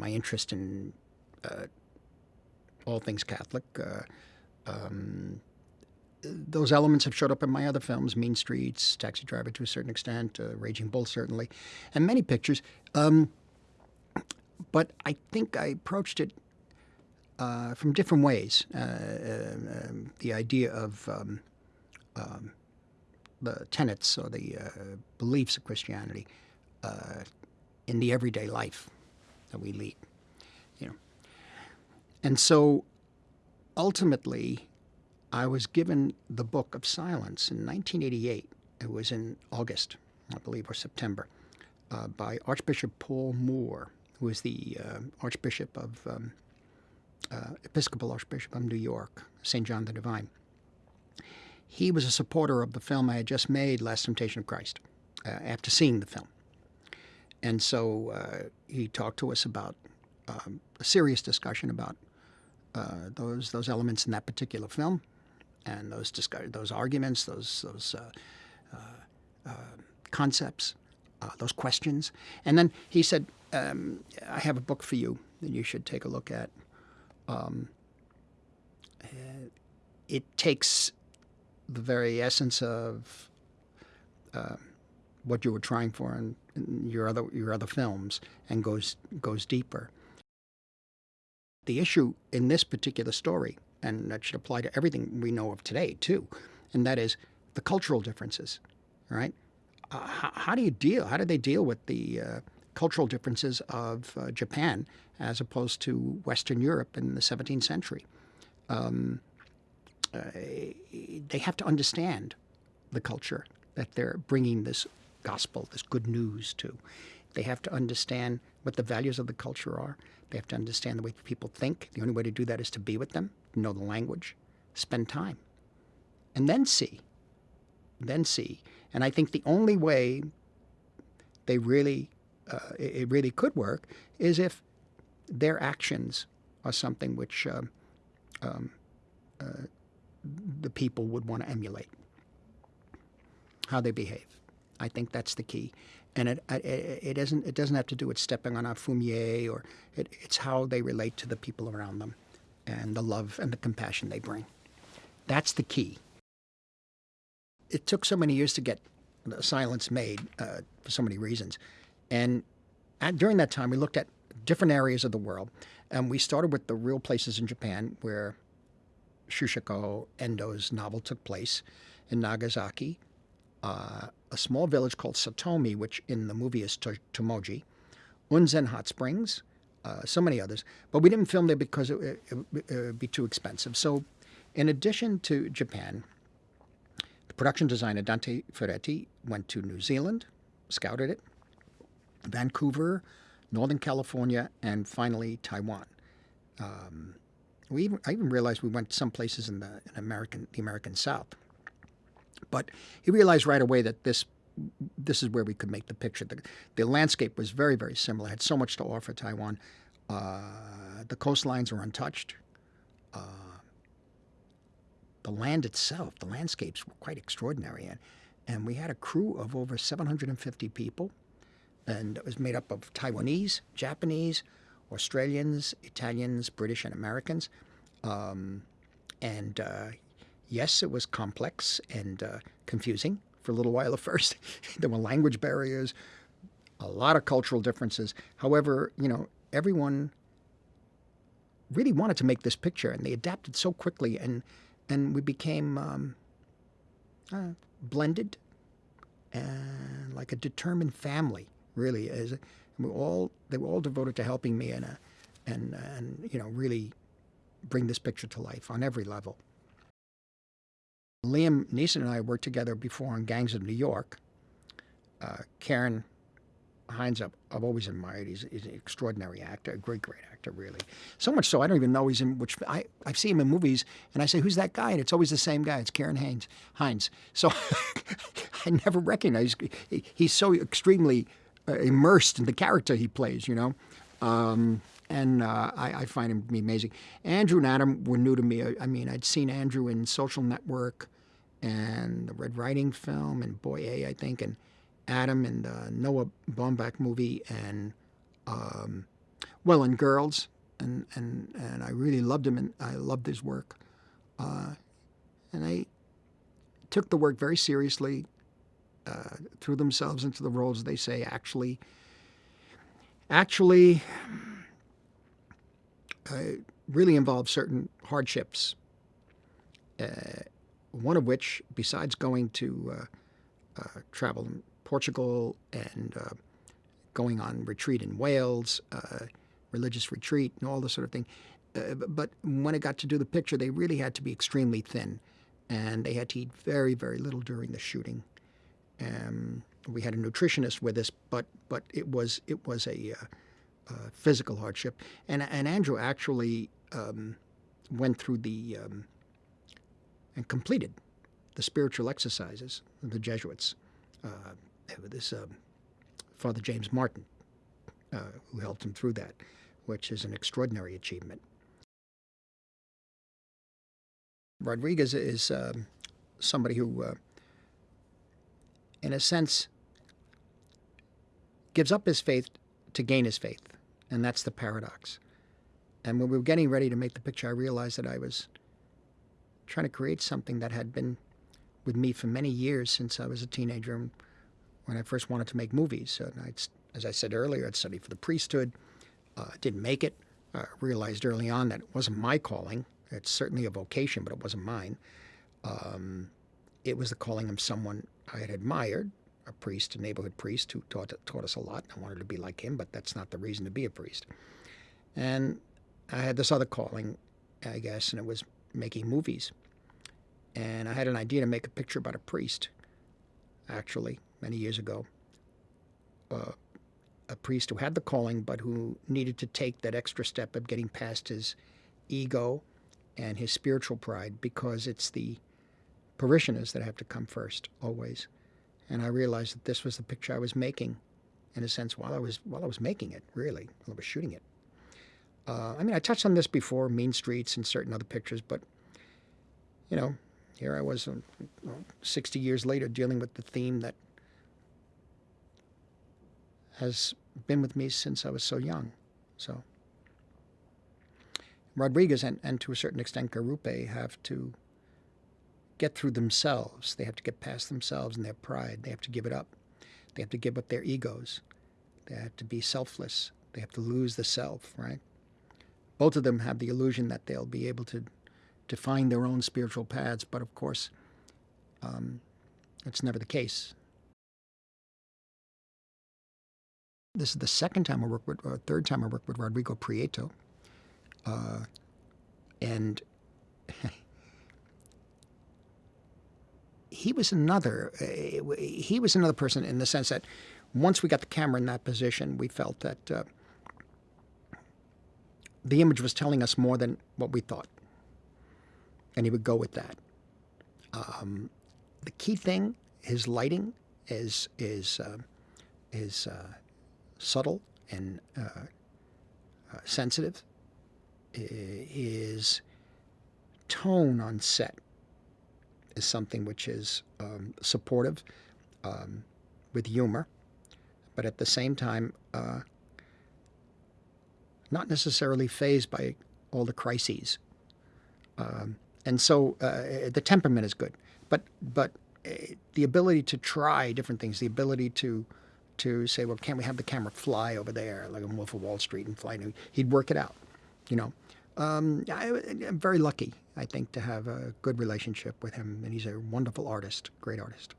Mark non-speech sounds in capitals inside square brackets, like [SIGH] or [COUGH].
My interest in uh, all things Catholic, uh, um, those elements have showed up in my other films, Mean Streets, Taxi Driver to a certain extent, uh, Raging Bull certainly, and many pictures. Um, but I think I approached it uh, from different ways. Uh, um, the idea of um, um, the tenets or the uh, beliefs of Christianity uh, in the everyday life that we lead, you know. And so, ultimately, I was given the Book of Silence in 1988. It was in August, I believe, or September, uh, by Archbishop Paul Moore, who was the uh, Archbishop of um, uh, Episcopal Archbishop of New York, St. John the Divine. He was a supporter of the film I had just made, Last Temptation of Christ, uh, after seeing the film. And so uh, he talked to us about um, a serious discussion about uh, those those elements in that particular film, and those discuss- those arguments, those those uh, uh, concepts, those questions. And then he said, um, "I have a book for you that you should take a look at." Um, it takes the very essence of uh, what you were trying for in, in, your other your other films and goes goes deeper. The issue in this particular story, and that should apply to everything we know of today too, and that is the cultural differences. Right? Uh, how, how, do you deal? How do they deal with the uh, cultural differences of uh, Japan as opposed to Western Europe in the 17th century? Um, uh, they have to understand the culture that they're bringing this gospel, this good news to. They have to understand what the values of the culture are. They have to understand the way people think. The only way to do that is to be with them, know the language, spend time, and then see. Then see. And I think the only way they really, uh, it really could work is if their actions are something which um, um, uh, the people would want to emulate how they behave. I think that's the key, and it it, it doesn't it doesn't have to do with stepping on a fumie or it, it's how they relate to the people around them, and the love and the compassion they bring. That's the key. It took so many years to get the silence made uh, for so many reasons, and at, during that time we looked at different areas of the world, and we started with the real places in Japan where Shusaku Endo's novel took place in Nagasaki, uh, a small village called Sotome, which in the movie is Tomogi, Unzen Hot Springs, uh, so many others. But we didn't film there because it, it, it, would be too expensive. So, in addition to Japan, the production designer Dante Ferretti went to New Zealand, scouted it, Vancouver, Northern California, and finally Taiwan. Um, we even, I even realized we went some places in the in American the American South. But he realized right away that this this is where we could make the picture. The, the landscape was very very similar. Had so much to offer Taiwan. Uh, the coastlines are untouched. Uh, the land itself, the landscapes were quite extraordinary, and and we had a crew of over 750 people, and it was made up of Taiwanese, Japanese, Australians, Italians, British, and Americans. Um, and uh, yes, it was complex and uh, confusing for a little while at [LAUGHS] first. there were language barriers, a lot of cultural differences. However, you know, everyone really wanted to make this picture, and they adapted so quickly, and and we became um, uh, blended and like a determined family, really. As we all they were all devoted to helping me and uh, and and you know really bring this picture to life on every level. Liam Neeson and I worked together before on Gangs of New York. Uh, Ciarán Hinds, I've, I've always admired. He's, he's, an extraordinary actor, a great, great actor, really. So much so, I don't even know he's in which. I, I see him in movies, and I say, "Who's that guy?" And it's always the same guy. It's Ciarán Hines. Hinds. So [LAUGHS] I never recognize. He, he's so extremely uh, immersed in the character he plays, you know. Um, and uh, I, I, find him to be amazing. Andrew and Adam were new to me. I, I, mean, I'd seen Andrew in Social Network and the Red Riding film and Boy A, I think, and Adam in the Noah Baumbach movie. And um, well, and girls, and and and I really loved him, and I loved his work, uh, and I took the work very seriously. Uh, threw themselves into the roles. They say actually, actually, really involved certain hardships. Uh, one of which, besides going to uh, uh, travel in Portugal and uh, going on retreat in Wales, uh, religious retreat, and all this sort of thing. Uh, but when it got to do the picture, they really had to be extremely thin, and they had to eat very, very little during the shooting. Um, we had a nutritionist with us, but but it was it was a uh, physical hardship, and and Andrew actually um, went through the um, and completed the spiritual exercises of the Jesuits. Uh, this um, Father James Martin, uh, who helped him through that, which is an extraordinary achievement. Rodrigues is um, somebody who, uh, in a sense, gives up his faith to gain his faith, and that's the paradox. And when we were getting ready to make the picture, I realized that I was trying to create something that had been with me for many years since I was a teenager when I first wanted to make movies. And I'd, as I said earlier, I'd studied for the priesthood, uh, didn't make it. I realized early on that it wasn't my calling. It's certainly a vocation, but it wasn't mine. Um, it was the calling of someone I had admired, a priest, a neighborhood priest who taught, taught us a lot. I wanted to be like him, but that's not the reason to be a priest. And I had this other calling, I guess, and it was making movies. And I had an idea to make a picture about a priest, actually, many years ago. Uh, a priest who had the calling, but who needed to take that extra step of getting past his ego and his spiritual pride because it's the parishioners that have to come first, always. And I realized that this was the picture I was making, in a sense, while I was while I was making it, really, while I was shooting it. Uh, I mean, I touched on this before, Mean Streets and certain other pictures, but, you know, here I was uh, 60 years later dealing with the theme that has been with me since I was so young. So Rodrigues and, and to a certain extent Garupe have to get through themselves. They have to get past themselves and their pride. They have to give it up. They have to give up their egos. They have to be selfless. They have to lose the self, right? both of them have the illusion that they'll be able to, to find their own spiritual paths, but of course, um, it's never the case. This is the second time I work with, or third time I work with Rodrigo Prieto, uh, and he was another. Uh, he was another person in the sense that once we got the camera in that position, we felt that. Uh, the image was telling us more than what we thought. And he would go with that. Um, the key thing, his lighting is is uh, is uh, subtle and uh, uh sensitive. His tone on set is something which is um, supportive um, with humor, but at the same time uh, not necessarily fazed by all the crises. Um, and so uh, the temperament is good, but but uh, the ability to try different things, the ability to to say, well, can't we have the camera fly over there, like a Wolf of Wall Street, and fly? He'd work it out, you know. Um, I, am very lucky, I think, to have a good relationship with him, and he's a wonderful artist, great artist.